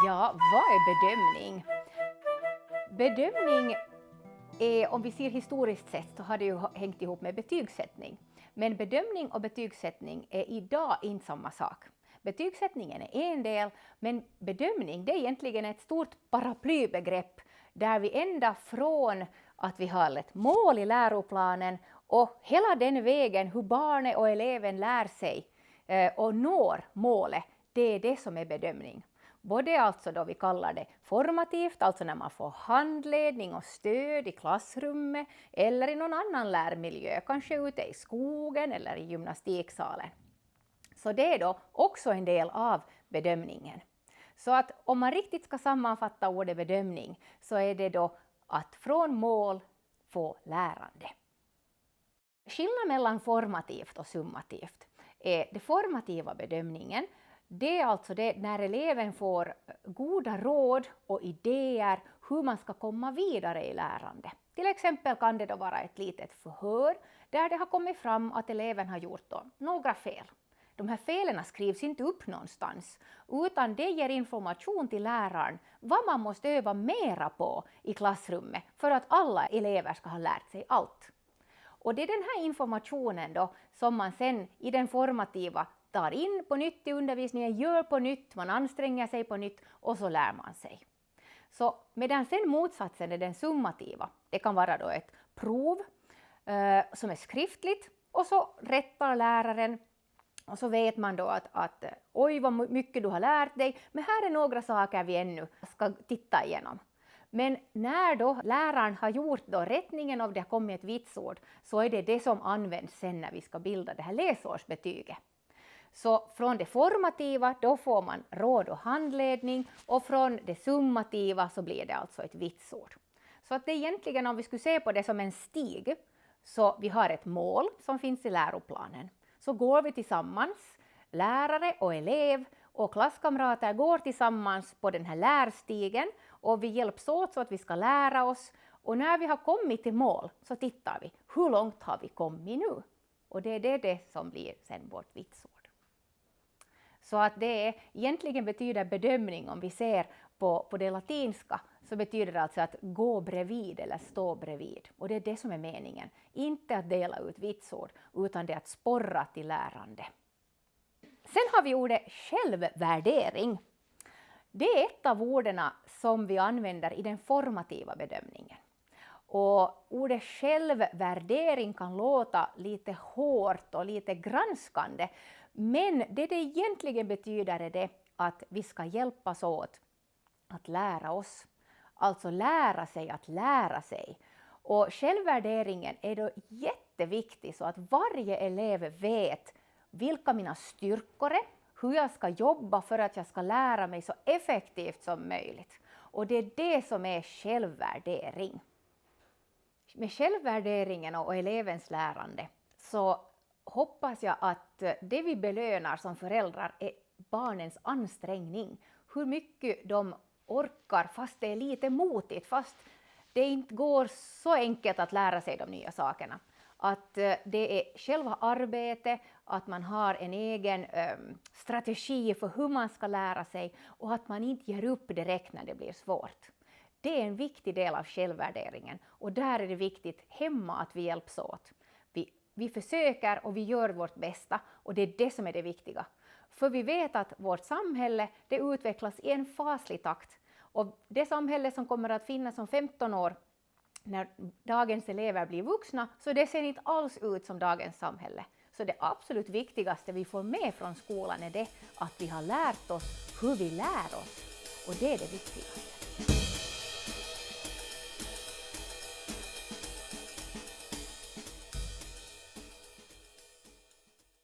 Ja, vad är bedömning? Bedömning är, om vi ser historiskt sett, så har det ju hängt ihop med betygssättning. Men bedömning och betygssättning är idag inte samma sak. Betygssättningen är en del, men bedömning det är egentligen ett stort paraplybegrepp där vi ända från att vi har ett mål i läroplanen och hela den vägen hur barnet och eleven lär sig eh, och når målet, det är det som är bedömning. Både alltså då vi kallar det formativt, alltså när man får handledning och stöd i klassrummet eller i någon annan lärmiljö, kanske ute i skogen eller i gymnastiksalen. Så det är då också en del av bedömningen. Så att om man riktigt ska sammanfatta ordet bedömning så är det då att från mål få lärande. Skillnaden mellan formativt och summativt är den formativa bedömningen det är alltså det när eleven får eh, goda råd och idéer hur man ska komma vidare i lärande. Till exempel kan det då vara ett litet förhör där det har kommit fram att eleven har gjort då några fel. De här felen skrivs inte upp någonstans, utan det ger information till läraren vad man måste öva mera på i klassrummet för att alla elever ska ha lärt sig allt. Och det är den här informationen då som man sen i den formativa tar in på nytt i undervisningen, gör på nytt, man anstränger sig på nytt och så lär man sig. Så medan sen motsatsen är den summativa, det kan vara då ett prov eh, som är skriftligt och så rättar läraren och så vet man då att, att eh, oj vad mycket du har lärt dig, men här är några saker vi ännu ska titta igenom. Men när då läraren har gjort då rättningen och det har kommit ett vitsord, så är det det som används sen när vi ska bilda det här läsårsbetyget. Så från det formativa då får man råd och handledning och från det summativa så blir det alltså ett vitsord. Så att det egentligen om vi skulle se på det som en stig, så vi har ett mål som finns i läroplanen. Så går vi tillsammans, lärare och elev och klasskamrater går tillsammans på den här lärstigen och vi hjälps åt så att vi ska lära oss. Och när vi har kommit till mål så tittar vi, hur långt har vi kommit nu? Och det är det, det som blir sen vårt vitsord. Så att det är, egentligen betyder bedömning, om vi ser på, på det latinska, så betyder det alltså att gå bredvid eller stå bredvid. Och det är det som är meningen. Inte att dela ut vitsord, utan det är att sporra till lärande. Sen har vi ordet självvärdering. Det är ett av orden som vi använder i den formativa bedömningen. Och ordet självvärdering kan låta lite hårt och lite granskande, men det det egentligen betyder är det att vi ska hjälpas åt att lära oss. Alltså lära sig att lära sig. Och självvärderingen är då jätteviktig så att varje elev vet vilka mina styrkor är, hur jag ska jobba för att jag ska lära mig så effektivt som möjligt. Och det är det som är självvärdering. Med självvärderingen och elevens lärande så hoppas jag att det vi belönar som föräldrar är barnens ansträngning. Hur mycket de orkar fast det är lite motigt, fast det inte går så enkelt att lära sig de nya sakerna. Att eh, det är själva arbetet, att man har en egen um, strategi för hur man ska lära sig och att man inte ger upp direkt när det blir svårt. Det är en viktig del av självvärderingen och där är det viktigt hemma att vi hjälps åt vi försöker och vi gör vårt bästa och det är det som är det viktiga. För vi vet att vårt samhälle det utvecklas i en faslig takt och det samhälle som kommer att finnas om 15 år när dagens elever blir vuxna, så det ser inte alls ut som dagens samhälle. Så det absolut viktigaste vi får med från skolan är det att vi har lärt oss hur vi lär oss. Och det är det viktigaste.